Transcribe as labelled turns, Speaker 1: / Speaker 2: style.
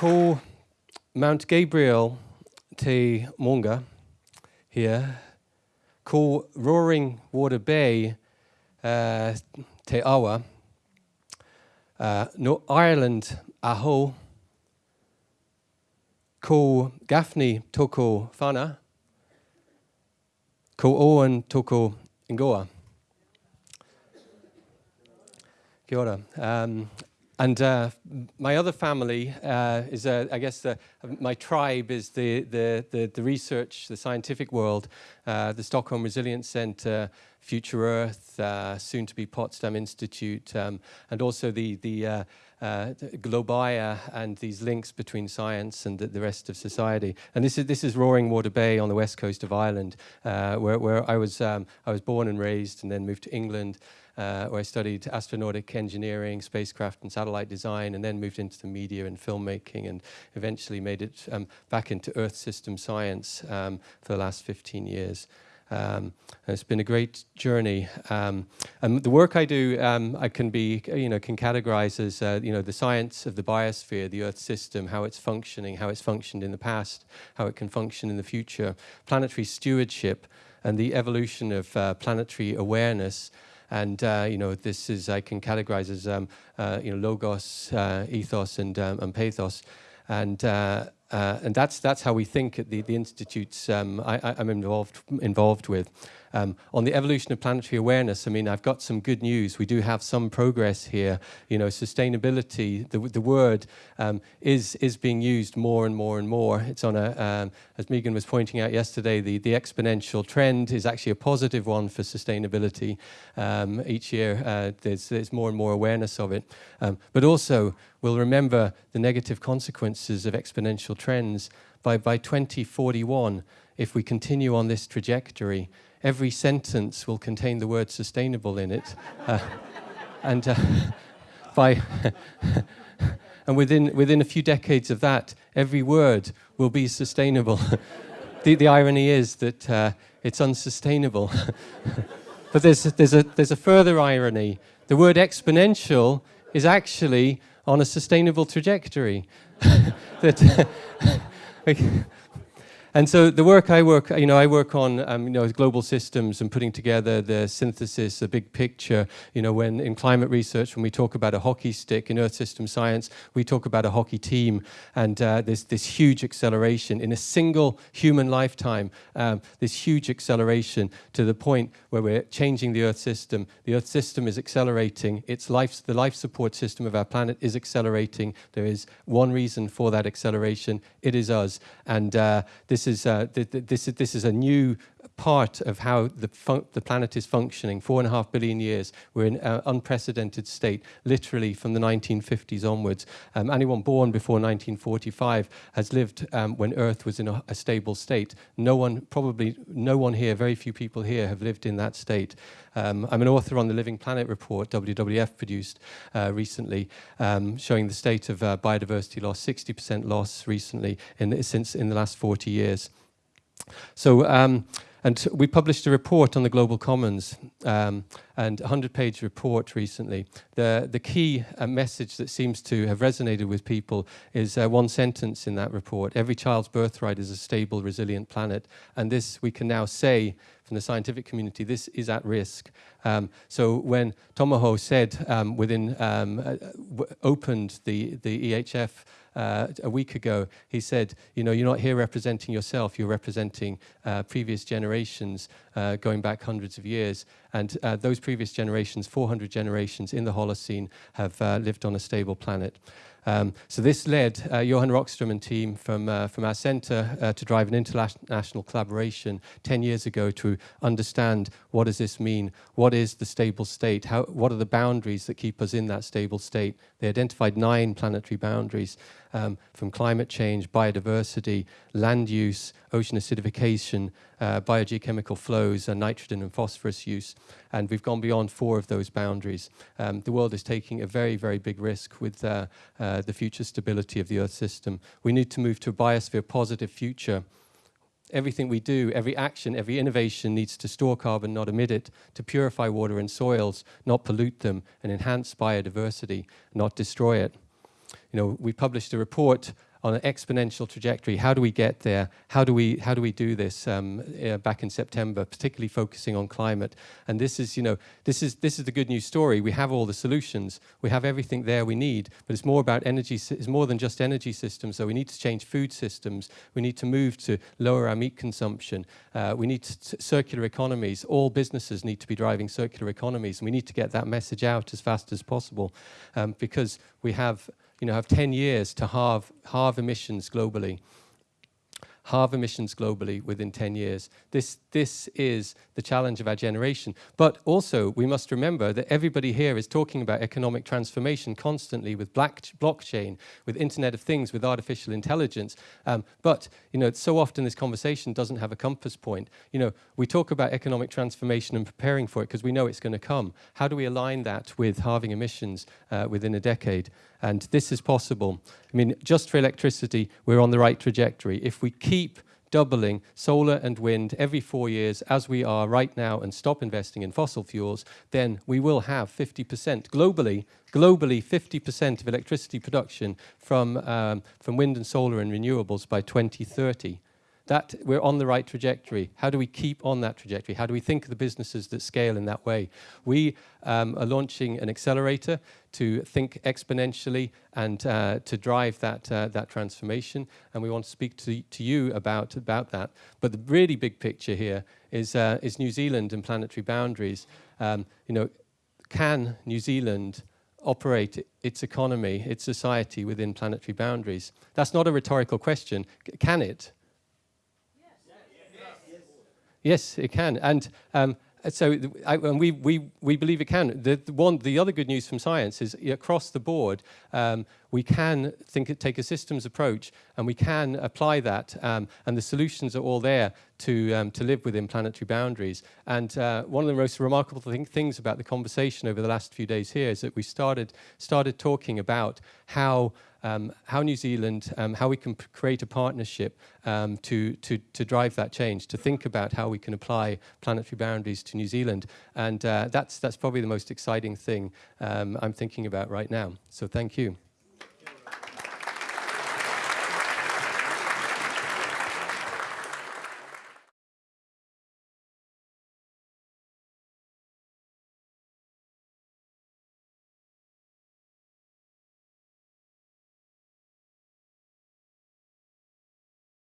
Speaker 1: Ko Mount Gabriel te Monga here, call Roaring Water Bay uh, te Awa, uh, no Ireland aho, ko Gaffney toko whana, ko Owen toko ingoa. Kia ora. Um, and uh, my other family uh, is, uh, I guess, my tribe is the, the, the, the, research, the scientific world, uh, the Stockholm Resilience Centre, Future Earth, uh, soon to be Potsdam Institute, um, and also the, the uh, uh, Globaïa and these links between science and the, the, rest of society. And this is this is Roaring Water Bay on the west coast of Ireland, uh, where where I was um, I was born and raised, and then moved to England uh, where I studied astronautic engineering, spacecraft and satellite design, and then moved into the media and filmmaking, and eventually made it um, back into Earth system science um, for the last 15 years. Um, it's been a great journey. Um, and the work I do, um, I can be, you know, can categorize as, uh, you know, the science of the biosphere, the Earth system, how it's functioning, how it's functioned in the past, how it can function in the future, planetary stewardship, and the evolution of uh, planetary awareness, and, uh, you know, this is, I can categorize as, um, uh, you know, logos, uh, ethos, and, um, and pathos. And, uh, and that's, that's how we think at the, the institutes um, I, am involved, involved with. Um, on the evolution of planetary awareness, I mean, I've got some good news. We do have some progress here. You know, sustainability, the, the word um, is, is being used more and more and more. It's on a, um, as Megan was pointing out yesterday, the, the exponential trend is actually a positive one for sustainability. Um, each year, uh, there's, there's more and more awareness of it. Um, but also, we'll remember the negative consequences of exponential trends by, by 2041 if we continue on this trajectory every sentence will contain the word sustainable in it. Uh, and uh, by and within, within a few decades of that, every word will be sustainable. the, the irony is that uh, it's unsustainable. but there's, there's, a, there's a further irony. The word exponential is actually on a sustainable trajectory. that, and so the work I work, you know, I work on, um, you know, global systems and putting together the synthesis, the big picture. You know, when in climate research, when we talk about a hockey stick in Earth system science, we talk about a hockey team, and uh, there's this huge acceleration in a single human lifetime. Um, this huge acceleration to the point where we're changing the Earth system. The Earth system is accelerating. Its life, the life support system of our planet is accelerating. There is one reason for that acceleration. It is us, and uh, this this is, uh, th th this, this is a new part of how the, the planet is functioning. Four and a half billion years, we're in an unprecedented state, literally from the 1950s onwards. Um, anyone born before 1945 has lived um, when Earth was in a, a, stable state. No one, probably no one here, very few people here have lived in that state. Um, I'm an author on the Living Planet report WWF produced uh, recently, um, showing the state of uh, biodiversity loss, 60% loss recently in, since in the last 40 years. So um, and we published a report on the Global Commons, um, and a 100-page report recently. The, the key uh, message that seems to have resonated with people is uh, one sentence in that report. Every child's birthright is a stable, resilient planet. And this, we can now say, from the scientific community, this is at risk. Um, so when Tomoho said um, within, um, uh, opened the, the EHF uh, a week ago, he said, you know, you're not here representing yourself, you're representing uh, previous generations uh, going back hundreds of years. And uh, those previous generations, 400 generations in the Holocene, have uh, lived on a stable planet. Um, so this led uh, Johan Rockström and team from, uh, from our centre uh, to drive an international collaboration 10 years ago to understand what does this mean, what is the stable state, How, what are the boundaries that keep us in that stable state. They identified nine planetary boundaries um, from climate change, biodiversity, land use, ocean acidification, uh, biogeochemical flows, and nitrogen and phosphorus use. And we've gone beyond four of those boundaries. Um, the world is taking a very, very big risk with uh, the future stability of the Earth system. We need to move to a biosphere positive future everything we do, every action, every innovation needs to store carbon, not emit it, to purify water and soils, not pollute them, and enhance biodiversity, not destroy it you know, we published a report on an exponential trajectory. How do we get there? How do we how do we do this? Um, uh, back in September, particularly focusing on climate. And this is you know this is this is the good news story. We have all the solutions. We have everything there we need. But it's more about energy. It's more than just energy systems. So we need to change food systems. We need to move to lower our meat consumption. Uh, we need circular economies. All businesses need to be driving circular economies, and we need to get that message out as fast as possible um, because we have you know, have 10 years to halve, halve emissions globally halve emissions globally within 10 years. This, this is the challenge of our generation. But also, we must remember that everybody here is talking about economic transformation constantly with black, blockchain, with Internet of Things, with artificial intelligence. Um, but, you know, so often this conversation doesn't have a compass point. You know, we talk about economic transformation and preparing for it because we know it's going to come. How do we align that with halving emissions uh, within a decade? And this is possible. I mean, just for electricity, we're on the right trajectory. If we keep doubling solar and wind every four years as we are right now and stop investing in fossil fuels, then we will have 50% globally, globally 50% of electricity production from, um, from wind and solar and renewables by 2030 that we're on the right trajectory. How do we keep on that trajectory? How do we think of the businesses that scale in that way? We um, are launching an accelerator to think exponentially and uh, to drive that, uh, that transformation. And we want to speak to, to you about, about that. But the really big picture here is, uh, is New Zealand and planetary boundaries. Um, you know, can New Zealand operate its economy, its society within planetary boundaries? That's not a rhetorical question. Can it? Yes, it can. And um, so I, and we, we, we believe it can. The, the, one, the other good news from science is across the board, um, we can think, take a systems approach and we can apply that um, and the solutions are all there to, um, to live within planetary boundaries. And uh, one of the most remarkable thing, things about the conversation over the last few days here is that we started, started talking about how um, how New Zealand, um, how we can create a partnership um, to, to, to drive that change, to think about how we can apply planetary boundaries to New Zealand. And uh, that's, that's probably the most exciting thing um, I'm thinking about right now. So thank you.